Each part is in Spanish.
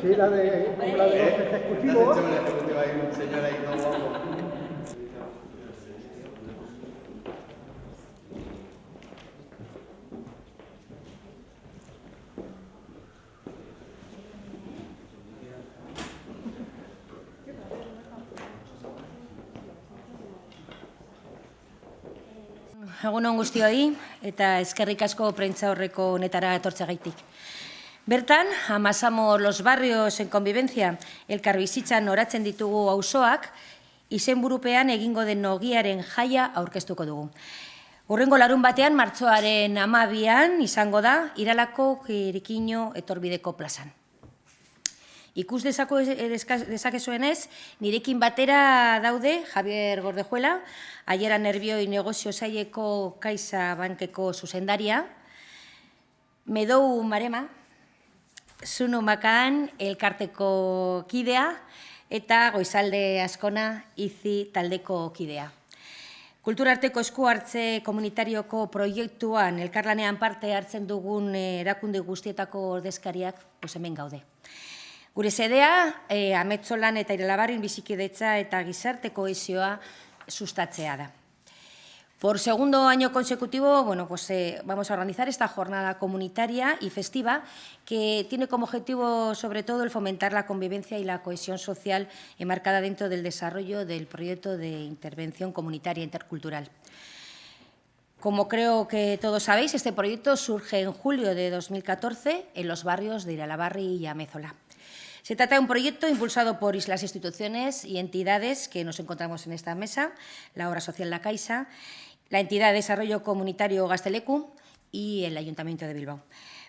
Sí, la de, como la de los ejecutivos. Egun on guztioi eta eskerrik asko prentza horreko honetara etortzegaitik. Bertan, amasamo los barrios en convivencia elkarbizitzan oratzen ditugu auzoak, izenburupean egingo den nogiaren jaia aurkeztuko dugu. Urrengo larun batean, martzoaren amabian izango da, iralako kirikino etorbideko plazan. Ikus dezako dezakezuenez, nirekin batera daude Javier Gordejuela, aiera nervioi negozio zaieko kaisa bankeko zuzendaria, Medou Marema, Zunu Makaan elkarteko kidea, eta Goizalde Askona izi taldeko kidea. Kulturarteko esku hartze komunitarioko proiektuan elkarlanean parte hartzen dugun erakunde guztietako ordezkariak hemen gaude. Gure sedea, eh, ametzolan eta iralabarrin bizikidetza eta gizarte kohesioa sustatzea da. Por segundo año consecutivo, bueno, pues, eh, vamos a organizar esta jornada comunitaria y festiva que tiene como objetivo, sobre todo, el fomentar la convivencia y la cohesión social enmarcada dentro del desarrollo del proyecto de intervención comunitaria intercultural. Como creo que todos sabéis, este proyecto surge en julio de 2014 en los barrios de Iralabarri y Amézola. Se trata de un proyecto impulsado por las instituciones y entidades que nos encontramos en esta mesa, la Obra Social La Caixa, la Entidad de Desarrollo Comunitario Gastelecu y el Ayuntamiento de Bilbao.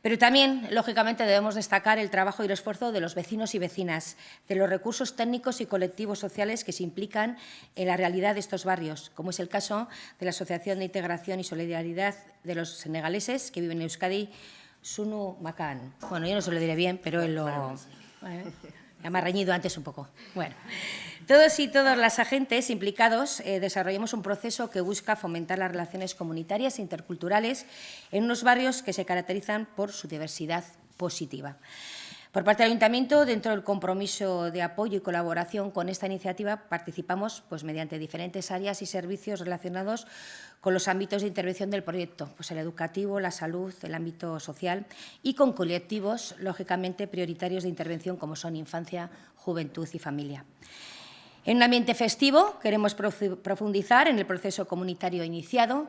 Pero también, lógicamente, debemos destacar el trabajo y el esfuerzo de los vecinos y vecinas, de los recursos técnicos y colectivos sociales que se implican en la realidad de estos barrios, como es el caso de la Asociación de Integración y Solidaridad de los Senegaleses que viven en Euskadi, Sunu Makan. Bueno, yo no se lo diré bien, pero él lo... Ya me ha reñido antes un poco. Bueno, todos y todas las agentes implicados eh, desarrollamos un proceso que busca fomentar las relaciones comunitarias e interculturales en unos barrios que se caracterizan por su diversidad positiva. Por parte del Ayuntamiento, dentro del compromiso de apoyo y colaboración con esta iniciativa, participamos pues, mediante diferentes áreas y servicios relacionados con los ámbitos de intervención del proyecto, pues el educativo, la salud, el ámbito social y con colectivos, lógicamente, prioritarios de intervención como son infancia, juventud y familia. En un ambiente festivo queremos profundizar en el proceso comunitario iniciado,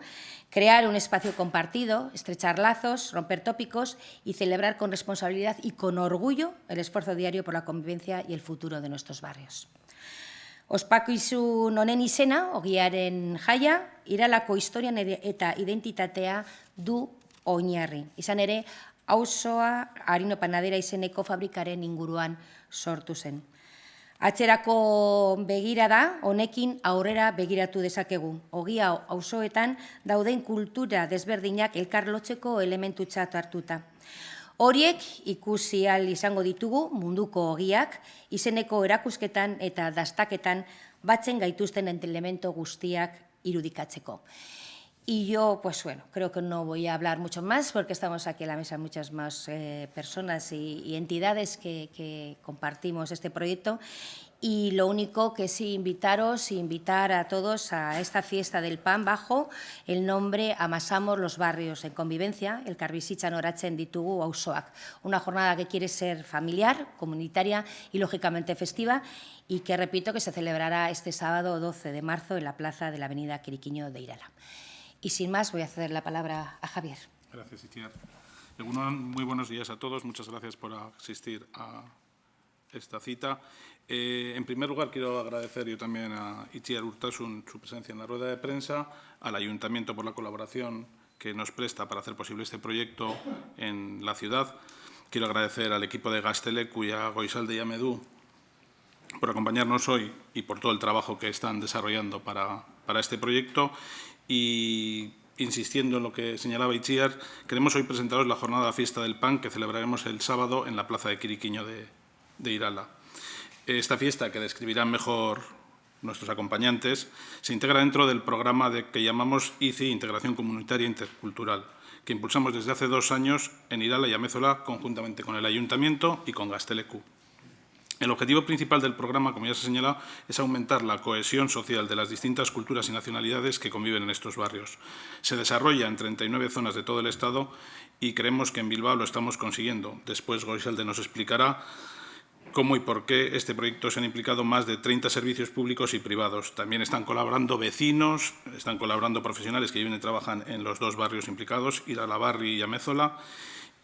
crear un espacio compartido, estrechar lazos, romper tópicos y celebrar con responsabilidad y con orgullo el esfuerzo diario por la convivencia y el futuro de nuestros barrios. Ospakizu nonen izena, ogiaren jaia, iralako historian eta identitatea du oinarri. Izan ere, auzoa harino panadera izeneko fabrikaren inguruan sortu zen. Atzerako begira da, honekin aurrera begiratu dezakegu. Ogia auzoetan dauden kultura desberdinak elkarlotzeko elementu txatu hartuta. Horiek ikusi al izango ditugu munduko ogiak, izeneko erakusketan eta dastaketan batzen gaituzten elemento guztiak irudikatzeko. Y yo, pues bueno, creo que no voy a hablar mucho más porque estamos aquí en la mesa muchas más eh, personas y, entidades que, compartimos este proyecto y lo único que sí invitaros, invitar a todos a esta fiesta del pan bajo el nombre Amasamos los barrios en convivencia, el Carbisicha Norachen ditugu auzoak. Una jornada que quiere ser familiar, comunitaria y lógicamente festiva y que repito que se celebrará este sábado 12 de marzo en la plaza de la avenida Quiriquiño de Irala. Y sin más, voy a ceder la palabra a Javier. Gracias, Itziar. Muy buenos días a todos. Muchas gracias por asistir a esta cita. Eh, en primer lugar, quiero agradecer yo también a Itziar Urtasun su presencia en la rueda de prensa, al Ayuntamiento por la colaboración que nos presta para hacer posible este proyecto en la ciudad. Quiero agradecer al equipo de Gastelecu y a Goisalde y Amedú por acompañarnos hoy y por todo el trabajo que están desarrollando para, para este proyecto y insistiendo en lo que señalaba Itziar, queremos hoy presentaros la jornada Fiesta del Pan que celebraremos el sábado en la Plaza de Quiriquiño de, de Irala. Esta fiesta, que describirán mejor nuestros acompañantes, se integra dentro del programa de, que llamamos ICI, Integración Comunitaria Intercultural, que impulsamos desde hace dos años en Irala y Amézola, conjuntamente con el Ayuntamiento y con Gastelecu. El objetivo principal del programa, como ya se ha señalado, es aumentar la cohesión social de las distintas culturas y nacionalidades que conviven en estos barrios. Se desarrolla en 39 zonas de todo el Estado y creemos que en Bilbao lo estamos consiguiendo. Después Goisalde nos explicará cómo y por qué este proyecto se han implicado más de 30 servicios públicos y privados. También están colaborando vecinos, están colaborando profesionales que viven y trabajan en los dos barrios implicados, Iralabarri y Amézola,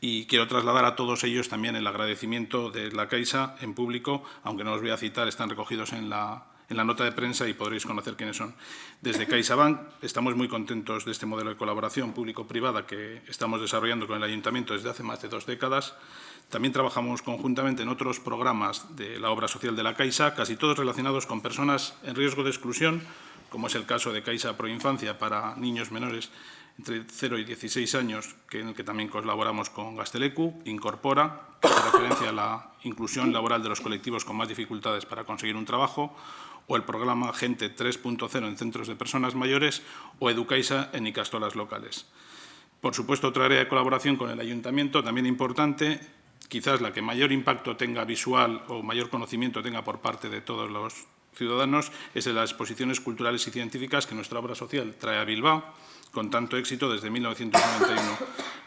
y quiero trasladar a todos ellos también el agradecimiento de la Caixa en público, aunque no los voy a citar, están recogidos en la, nota de prensa y podréis conocer quiénes son. Desde CaixaBank estamos muy contentos de este modelo de colaboración público-privada que estamos desarrollando con el Ayuntamiento desde hace más de dos décadas. También trabajamos conjuntamente en otros programas de la obra social de la Caixa, casi todos relacionados con personas en riesgo de exclusión, como es el caso de Caixa Proinfancia para niños menores entre 0 y 16 años, que en el que también colaboramos con Gastelecu, Incorpora, hace referencia a la inclusión laboral de los colectivos con más dificultades para conseguir un trabajo, o el programa Gente 3.0 en centros de personas mayores, o Educaisa en Icastolas locales. Por supuesto, otra área de colaboración con el Ayuntamiento, también importante, quizás la que mayor impacto tenga visual o mayor conocimiento tenga por parte de todos los ciudadanos, es de las exposiciones culturales y científicas que nuestra obra social trae a Bilbao, con tanto éxito desde 1991.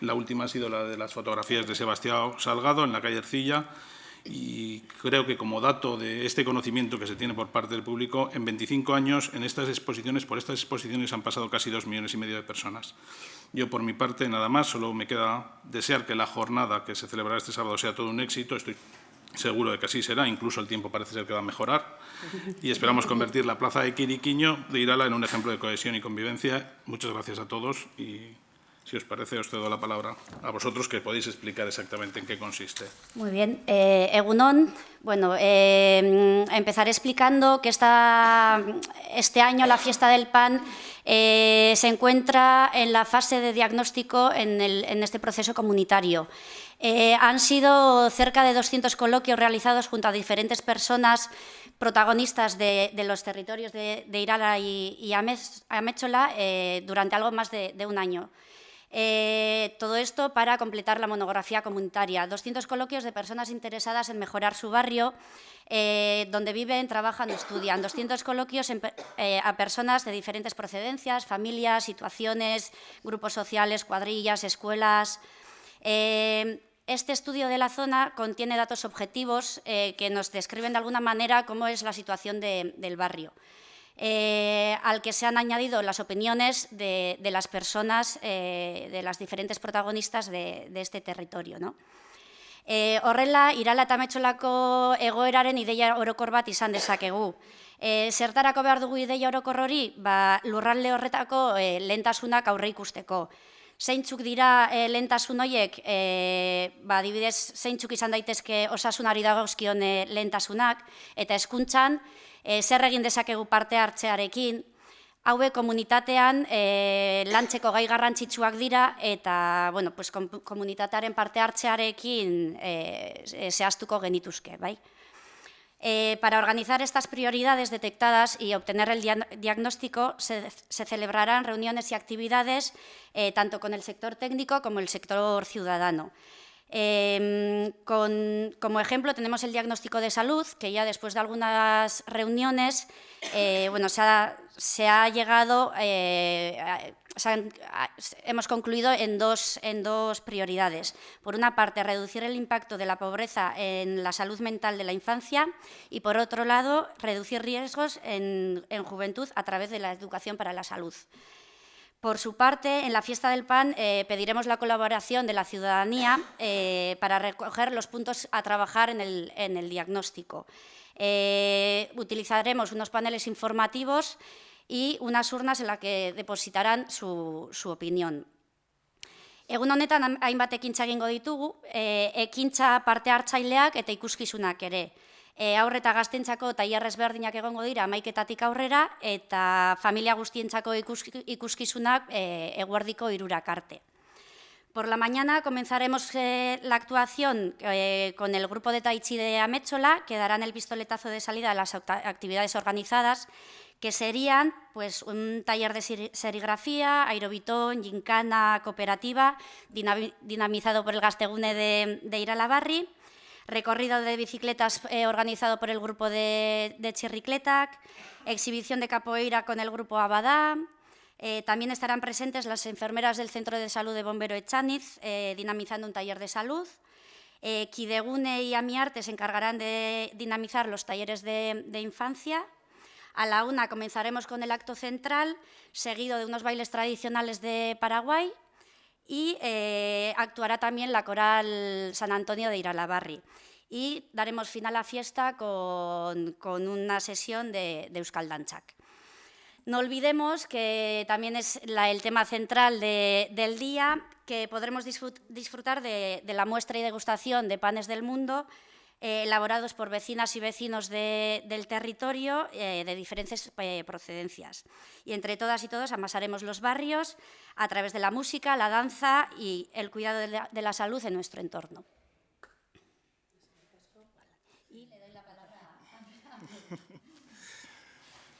La última ha sido la de las fotografías de Sebastián Salgado en la calle Ercilla y creo que como dato de este conocimiento que se tiene por parte del público, en 25 años en estas exposiciones, por estas exposiciones han pasado casi dos millones y medio de personas. Yo, por mi parte, nada más, solo me queda desear que la jornada que se celebrará este sábado sea todo un éxito. Estoy seguro de que así será, incluso el tiempo parece ser que va a mejorar y esperamos convertir la plaza de Quiriquiño de Irala en un ejemplo de cohesión y convivencia. Muchas gracias a todos y si os parece os cedo la palabra a vosotros que podéis explicar exactamente en qué consiste. Muy bien. Eh, Egunon, bueno, eh, empezaré explicando que esta, este año la fiesta del pan eh, se encuentra en la fase de diagnóstico en, el, en este proceso comunitario. Eh, han sido cerca de 200 coloquios realizados junto a diferentes personas protagonistas de, los territorios de, de Irala y, y Améchola eh, durante algo más de, un año. Eh, todo esto para completar la monografía comunitaria. 200 coloquios de personas interesadas en mejorar su barrio, eh, donde viven, trabajan o estudian. 200 coloquios en, a personas de diferentes procedencias, familias, situaciones, grupos sociales, cuadrillas, escuelas. Eh, este estudio de la zona contiene datos objetivos eh, que nos describen de alguna manera cómo es la situación de, del barrio, eh, al que se han añadido las opiniones de, de las personas, eh, de las diferentes protagonistas de, de este territorio. ¿no? E, horrela, irala eta metxolako egoeraren ideia orokor bat izan dezakegu. E, zertarako behar dugu ideia orokor hori, ba, lurralde horretako e, lehentasunak aurre ikusteko zeintzuk dira e, lehentasun horiek, e, ba, dibidez, zeintzuk izan daitezke osasunari dagozkion e, lehentasunak, eta eskuntzan, e, zer egin dezakegu parte hartzearekin, haue komunitatean e, lantzeko gai garrantzitsuak dira, eta bueno, pues, komunitatearen parte hartzearekin e, zehaztuko genituzke, bai? Eh, para organizar estas prioridades detectadas y obtener el diagnóstico se, se celebrarán reuniones y actividades eh, tanto con el sector técnico como el sector ciudadano. Con, como ejemplo tenemos el diagnóstico de salud, que ya después de algunas reuniones eh, bueno, se, ha, llegado, eh, hemos concluido en dos, en dos prioridades. Por una parte, reducir el impacto de la pobreza en la salud mental de la infancia y, por otro lado, reducir riesgos en, en juventud a través de la educación para la salud. Por su parte, en la fiesta del pan eh, pediremos la colaboración de la ciudadanía eh, para recoger los puntos a trabajar en el, en el diagnóstico. Eh, utilizaremos unos paneles informativos y unas urnas en las que depositarán su, su opinión. Egun honetan hainbat ekintza egingo ditugu, e, ekintza parte hartzaileak eta ikuskizunak ere e, aurre eta gaztentzako tailer ezberdinak egongo dira amaiketatik aurrera eta familia guztientzako ikuskizunak e, eguerdiko irurak arte. Por la mañana comenzaremos eh, la actuación eh, con el grupo de Tai Chi de Améchola, que darán el pistoletazo de salida a las actividades organizadas, que serían pues, un taller de serigrafía, aerobitón, gincana, cooperativa, dinamizado por el Gastegune de, de Iralabarri, recorrido de bicicletas eh, organizado por el grupo de, de Chirricletac, exhibición de capoeira con el grupo Abadá, eh, también estarán presentes las enfermeras del Centro de Salud de Bombero Echaniz, eh, dinamizando un taller de salud. Kidegune y Amiarte se encargarán de dinamizar los talleres de infancia. A la una comenzaremos con el acto central, seguido de unos bailes tradicionales de Paraguay y eh, actuará también la coral San Antonio de Iralabarri. Y daremos fin a la fiesta con, con una sesión de, de Euskal. No olvidemos que también es el tema central de, del día, que podremos disfrutar de, la muestra y degustación de panes del mundo eh, elaborados por vecinas y vecinos de, del territorio eh, de diferentes eh, procedencias. Y entre todas y todos amasaremos los barrios a través de la música, la danza y el cuidado de la, la salud en nuestro entorno.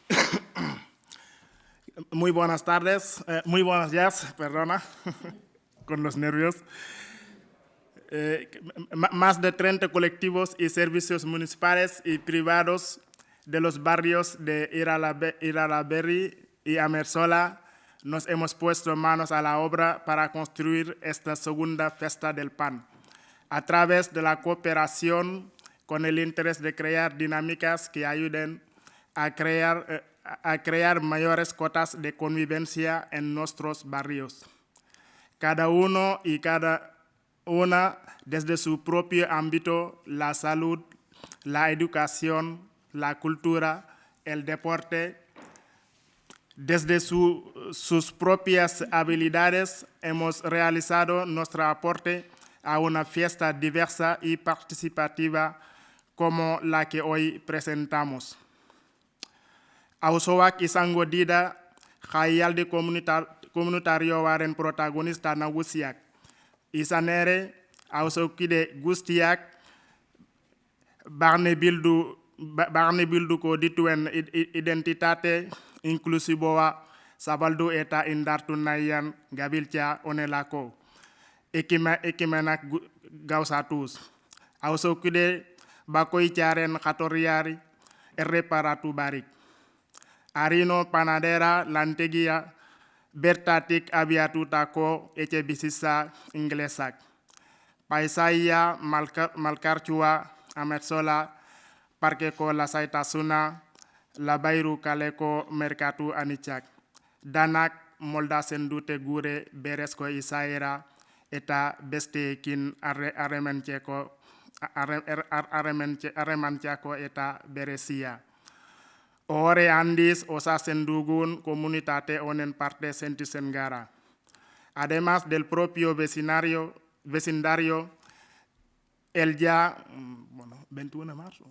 Muy buenas tardes, muy buenos días, perdona, con los nervios. Eh, más de 30 colectivos y servicios municipales y privados de los barrios de Iralaberry y Amersola nos hemos puesto manos a la obra para construir esta segunda fiesta del pan, a través de la cooperación con el interés de crear dinámicas que ayuden a crear eh, a crear mayores cotas de convivencia en nuestros barrios. Cada uno y cada una desde su propio ámbito, la salud, la educación, la cultura, el deporte, desde su, sus propias habilidades hemos realizado nuestro aporte a una fiesta diversa y participativa como la que hoy presentamos. awsowak isango dida communitar communautario waren protagonista na wusiak Isanere, Ausokide Gustiak, barne bildu ba-, barne bilduko dituen identitate inklusiboa zabaldu eta indartu nahian gabiltza onelako ekima ekimenak gauzatuz. Hauzokide bakoitzaren jatorriari erreparatu barik. Arino panadera lantegia bertatik abiatutako etxe bizitza inglesak. Paisaia malkartsua ametzola parkeko lasaitasuna labairu kaleko merkatu anitzak. Danak moldatzen dute gure berezko izaera eta besteekin arrementzeko arremantzako eta berezia. Ore andis osasen dugun comunitate onen parte senti sengara. Además del propio vecindario, el ya, mm, bueno, 21 de marzo,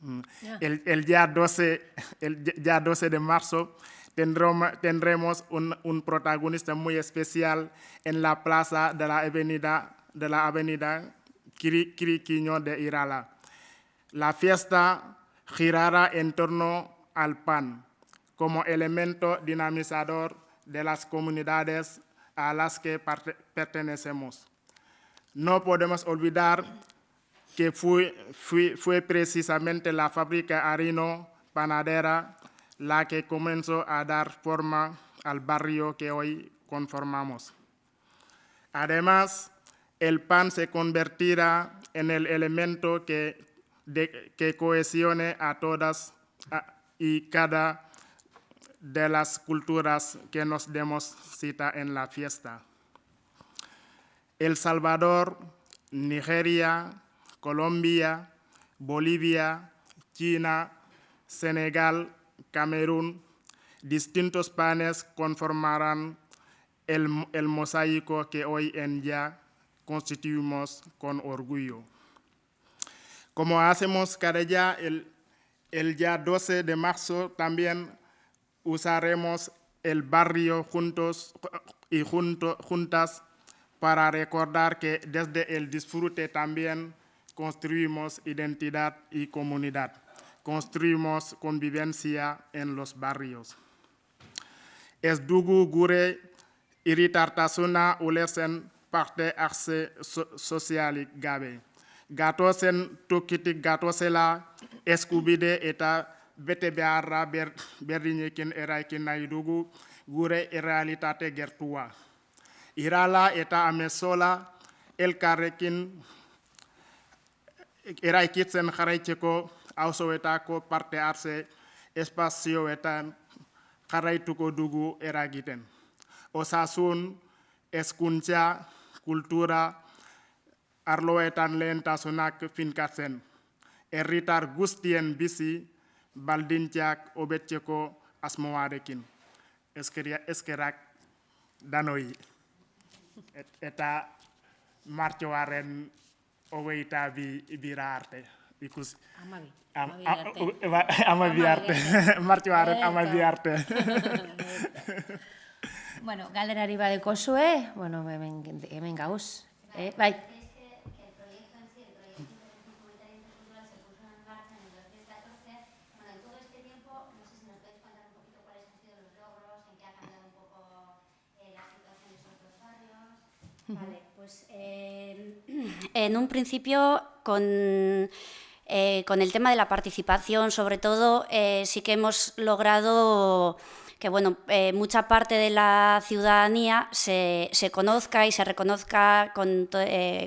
mm, el, el, ya 12, el ya 12 de marzo tendremos, tendremos un, un, protagonista muy especial en la plaza de la avenida, de la avenida Quiriquiño de Irala. La fiesta girará en torno al pan como elemento dinamizador de las comunidades a las que pertenecemos. No podemos olvidar que fue, precisamente la fábrica harino panadera la que comenzó a dar forma al barrio que hoy conformamos. Además, el pan se convertirá en el elemento que que cohesione a todas y cada de las culturas que nos demos cita en la fiesta. El Salvador, Nigeria, Colombia, Bolivia, China, Senegal, Camerún, distintos panes conformarán el mosaico que hoy en día constituimos con orgullo. Como hacemos cada día, el, el día 12 de marzo también usaremos el barrio juntos y junto, juntas para recordar que desde el disfrute también construimos identidad y comunidad. construimos convivencia en los barrios. Ez dugu gure iritartasuna ulertzen parte hartze so sozialik gabe. Gatozen tokitik gatozela eskubide eta bete beharra ber, berdinekin eraikin nahi dugu gure errealitate gertua. Irala eta amezola elkarrekin eraikitzen jarraitzeko auzoetako parte hartze espazioetan jarraituko dugu eragiten. Osasun, eskuntza, kultura, arloetan lehentasunak finkatzen. Herritar guztien bizi baldintzak hobetzeko asmoarekin. Eskeria, eskerak danoi. Et, eta martxoaren hogeita bi bira arte. Ikus, Amabi. Am- Amabi a- arte. Martxoaren Eta. amabi arte. Bueno, galderari badeko zue, bueno, hemen, hemen gauz. Eh? Bai, pues eh, en un principio con, eh, con el tema de la participación, sobre todo, eh, sí que hemos logrado que bueno, eh, mucha parte de la ciudadanía se, se conozca y se reconozca con, to-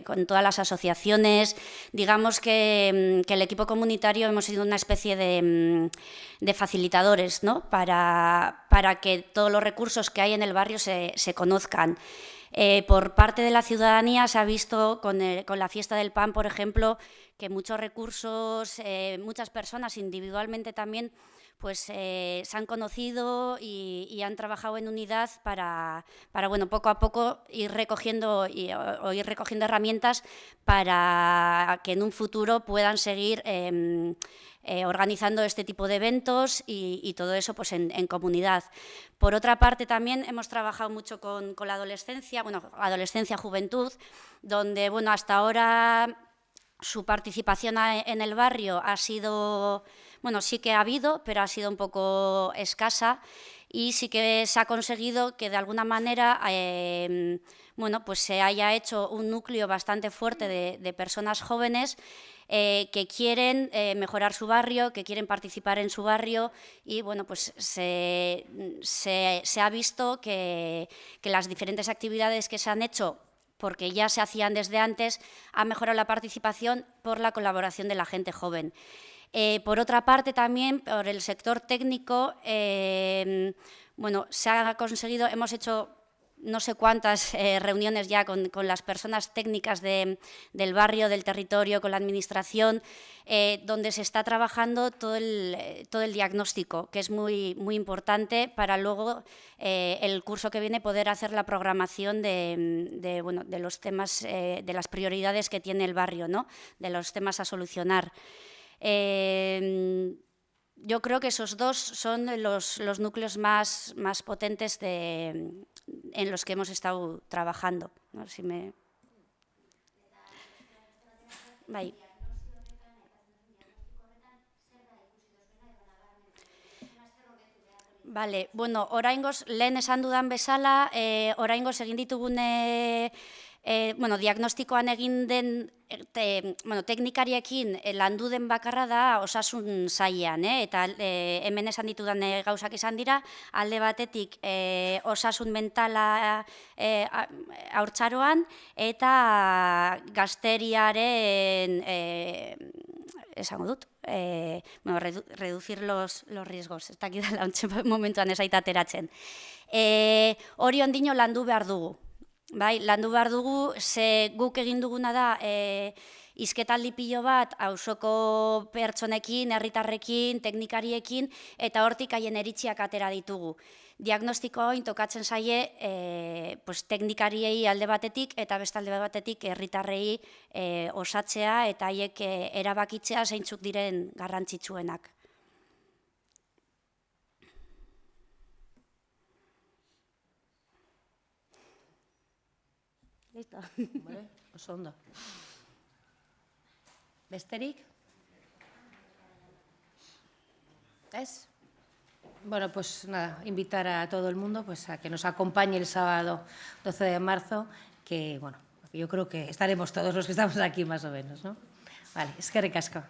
con todas las asociaciones. Digamos que, mm, que el equipo comunitario hemos sido una especie de, mm, de facilitadores ¿no? para, para que todos los recursos que hay en el barrio se, se conozcan. Eh, por parte de la ciudadanía se ha visto con, la fiesta del pan, por ejemplo, que muchos recursos, eh, muchas personas individualmente también, pues eh, se han conocido y, han trabajado en unidad para, para, bueno, poco a poco ir recogiendo, y, o ir recogiendo herramientas para que en un futuro puedan seguir em, eh, organizando este tipo de eventos y, todo eso pues en, comunidad. Por otra parte, también hemos trabajado mucho con, la adolescencia, bueno, adolescencia, juventud, donde, bueno, hasta ahora su participación en el barrio ha sido, bueno, sí que ha habido, pero ha sido un poco escasa y sí que se ha conseguido que de alguna manera, eh, bueno, pues se haya hecho un núcleo bastante fuerte de personas jóvenes eh, que quieren eh, mejorar su barrio, que quieren participar en su barrio y bueno, pues se, ha visto que, que las diferentes actividades que se han hecho porque ya se hacían desde antes, ha mejorado la participación por la colaboración de la gente joven. Eh, por otra parte, también por el sector técnico, bueno, se ha conseguido, hemos hecho no sé cuántas eh, reuniones ya con, con las personas técnicas de- del barrio, del territorio, con la administración, eh, donde se está trabajando todo el, eh, todo el diagnóstico, que es muy, muy importante para luego el curso que viene poder hacer la programación de, bueno, de los temas, de las prioridades que tiene el barrio, ¿no? de los temas a solucionar. Yo creo que esos dos son los, los núcleos más, más potentes de, en los que hemos estado trabajando. No si me... Vale, bueno, oraingoz, lehen esan dudan bezala, e, oraingoz egin ditugune, e, bueno, diagnostikoan egin den e, te, bueno, teknikariekin e, landu den bakarra da osasun sailean, eh? eta e, hemen esan ditudan e, gauzak izan dira, alde batetik e, osasun mentala e, haurtzaroan eta gazteriaren e, esango dut, eh, bueno, redu, reducir los, los riesgos, ez dakit ontxe momentuan esaita ateratzen. Eh, hori ondino landu behar dugu. Bai, landu behar dugu, ze guk egin duguna da, eh, izketaldi pilo bat, auzoko pertsonekin, herritarrekin, teknikariekin, eta hortik haien eritziak atera ditugu. Diagnostiko hain tokatzen zaie e, pues, teknikariei alde batetik eta beste alde batetik herritarrei e, osatzea eta haiek e, erabakitzea zeintzuk diren garrantzitsuenak. Listo. Vale, oso ondo. Besterik? ¿Es? Bueno, pues nada, invitar a todo el mundo pues, a que nos acompañe el sábado 12 de marzo, que bueno, yo creo que estaremos todos los que estamos aquí más o menos, ¿no? Vale, es que ricasco.